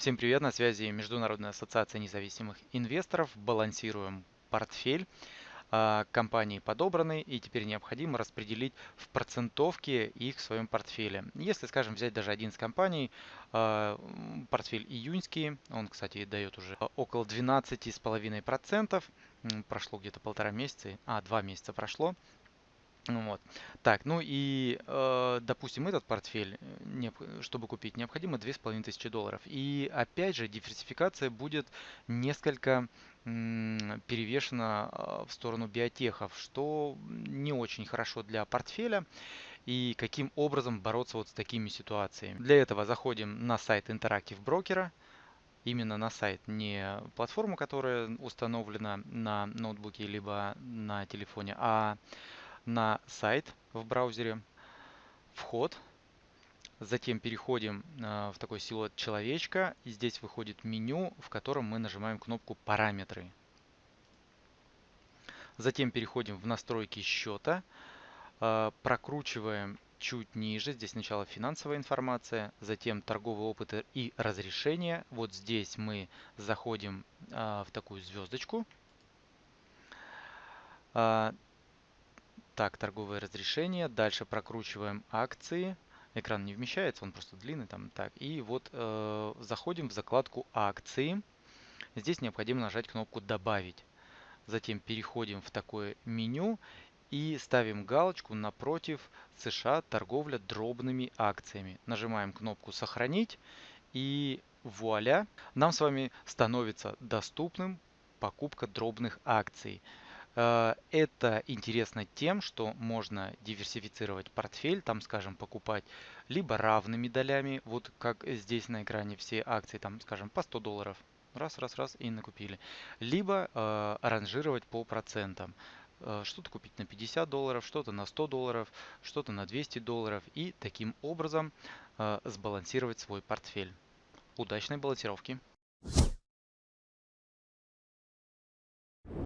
Всем привет, на связи Международная ассоциация независимых инвесторов. Балансируем портфель. А, компании подобраны и теперь необходимо распределить в процентовке их в своем портфеле. Если, скажем, взять даже один из компаний, а, портфель июньский, он, кстати, дает уже около 12,5%, прошло где-то полтора месяца, а, два месяца прошло, ну вот. Так, ну и, э, допустим, этот портфель, э, чтобы купить, необходимо 2500 долларов. И опять же, диверсификация будет несколько перевешена э, в сторону биотехов, что не очень хорошо для портфеля. И каким образом бороться вот с такими ситуациями. Для этого заходим на сайт Interactive Broker, именно на сайт, не платформу, которая установлена на ноутбуке либо на телефоне, а на сайт в браузере, вход, затем переходим э, в такой силуэт человечка, и здесь выходит меню, в котором мы нажимаем кнопку «Параметры». Затем переходим в настройки счета, э, прокручиваем чуть ниже. Здесь сначала финансовая информация, затем торговый опыт и разрешение. Вот здесь мы заходим э, в такую звездочку. Так, торговое разрешение. Дальше прокручиваем акции. Экран не вмещается, он просто длинный. там. Так, И вот э, заходим в закладку акции. Здесь необходимо нажать кнопку «Добавить». Затем переходим в такое меню и ставим галочку напротив США торговля дробными акциями. Нажимаем кнопку «Сохранить» и вуаля, нам с вами становится доступным покупка дробных акций. Э, это интересно тем, что можно диверсифицировать портфель, там, скажем, покупать либо равными долями, вот как здесь на экране все акции, там, скажем, по 100 долларов, раз, раз, раз и накупили, либо э, аранжировать по процентам. Э, что-то купить на 50 долларов, что-то на 100 долларов, что-то на 200 долларов и таким образом э, сбалансировать свой портфель. Удачной балансировки!